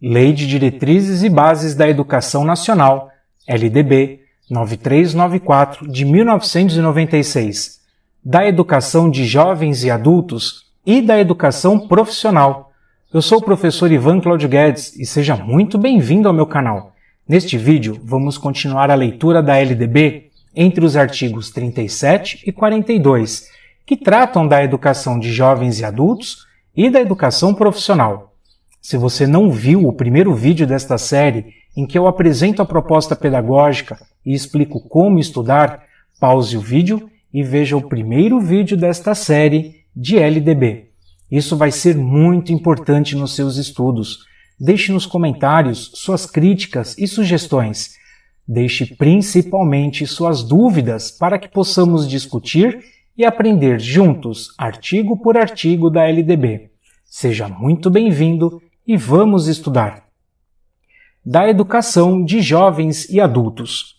Lei de Diretrizes e Bases da Educação Nacional, LDB 9394 de 1996, da Educação de Jovens e Adultos e da Educação Profissional. Eu sou o professor Ivan Claudio Guedes e seja muito bem-vindo ao meu canal. Neste vídeo, vamos continuar a leitura da LDB entre os artigos 37 e 42, que tratam da educação de jovens e adultos e da educação profissional. Se você não viu o primeiro vídeo desta série, em que eu apresento a proposta pedagógica e explico como estudar, pause o vídeo e veja o primeiro vídeo desta série de LDB. Isso vai ser muito importante nos seus estudos. Deixe nos comentários suas críticas e sugestões. Deixe principalmente suas dúvidas para que possamos discutir e aprender juntos, artigo por artigo da LDB. Seja muito bem-vindo e vamos estudar. Da educação de jovens e adultos.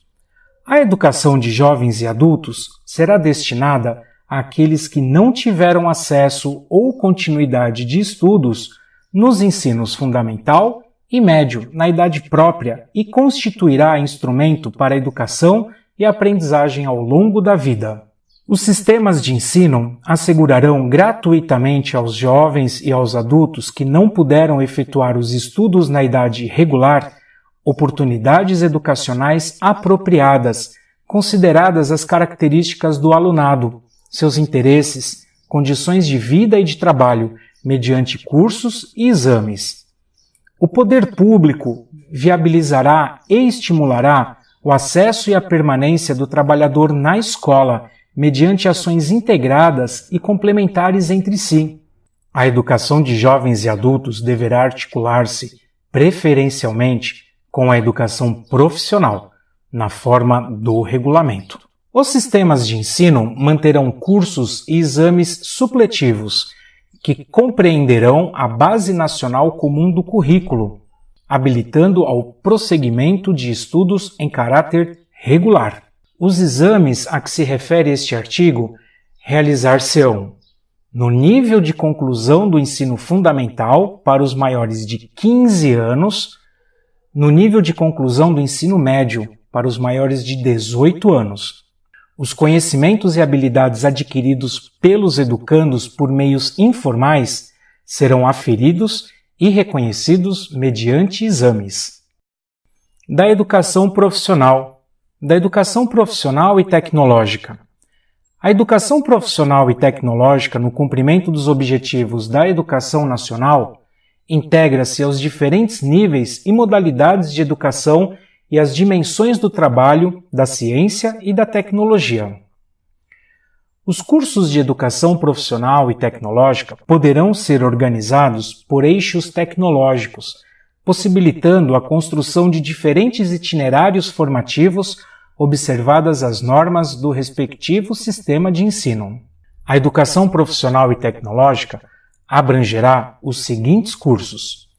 A educação de jovens e adultos será destinada àqueles que não tiveram acesso ou continuidade de estudos nos ensinos fundamental e médio na idade própria e constituirá instrumento para a educação e aprendizagem ao longo da vida. Os sistemas de ensino assegurarão gratuitamente aos jovens e aos adultos que não puderam efetuar os estudos na idade regular oportunidades educacionais apropriadas, consideradas as características do alunado, seus interesses, condições de vida e de trabalho, mediante cursos e exames. O poder público viabilizará e estimulará o acesso e a permanência do trabalhador na escola mediante ações integradas e complementares entre si. A educação de jovens e adultos deverá articular-se, preferencialmente, com a educação profissional, na forma do regulamento. Os sistemas de ensino manterão cursos e exames supletivos que compreenderão a Base Nacional Comum do Currículo, habilitando ao prosseguimento de estudos em caráter regular. Os exames a que se refere este artigo realizar-se-ão no nível de conclusão do ensino fundamental para os maiores de 15 anos, no nível de conclusão do ensino médio para os maiores de 18 anos. Os conhecimentos e habilidades adquiridos pelos educandos por meios informais serão aferidos e reconhecidos mediante exames. Da educação profissional da educação profissional e tecnológica. A educação profissional e tecnológica, no cumprimento dos objetivos da educação nacional, integra-se aos diferentes níveis e modalidades de educação e às dimensões do trabalho, da ciência e da tecnologia. Os cursos de educação profissional e tecnológica poderão ser organizados por eixos tecnológicos, possibilitando a construção de diferentes itinerários formativos observadas as normas do respectivo sistema de ensino. A educação profissional e tecnológica abrangerá os seguintes cursos: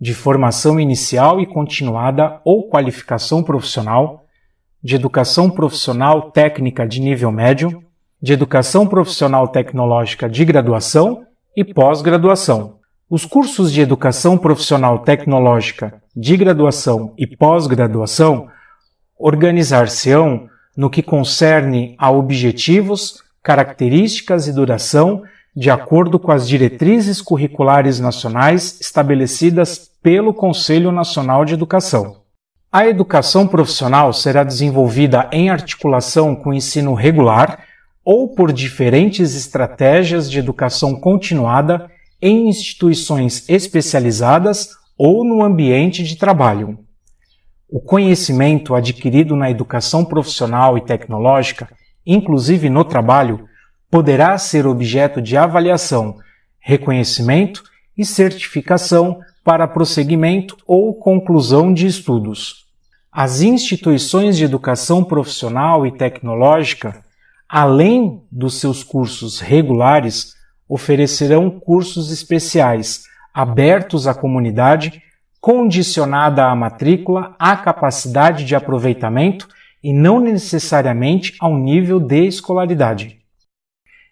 de formação inicial e continuada ou qualificação profissional, de educação profissional técnica de nível médio, de educação profissional tecnológica de graduação e pós-graduação, os cursos de educação profissional tecnológica de graduação e pós-graduação organizar-se-ão no que concerne a objetivos, características e duração de acordo com as diretrizes curriculares nacionais estabelecidas pelo Conselho Nacional de Educação. A educação profissional será desenvolvida em articulação com o ensino regular ou por diferentes estratégias de educação continuada em instituições especializadas ou no ambiente de trabalho. O conhecimento adquirido na educação profissional e tecnológica, inclusive no trabalho, poderá ser objeto de avaliação, reconhecimento e certificação para prosseguimento ou conclusão de estudos. As instituições de educação profissional e tecnológica, além dos seus cursos regulares, oferecerão cursos especiais abertos à comunidade, condicionada à matrícula, à capacidade de aproveitamento e não necessariamente ao nível de escolaridade.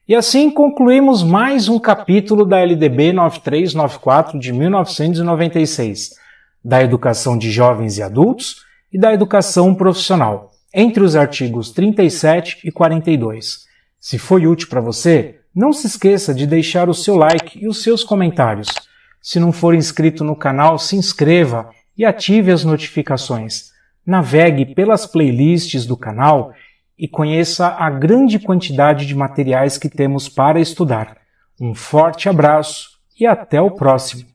E assim concluímos mais um capítulo da LDB 9394 de 1996. da educação de jovens e adultos e da educação profissional, entre os artigos 37 e 42. Se foi útil para você, não se esqueça de deixar o seu like e os seus comentários. Se não for inscrito no canal, se inscreva e ative as notificações. Navegue pelas playlists do canal e conheça a grande quantidade de materiais que temos para estudar. Um forte abraço e até o próximo!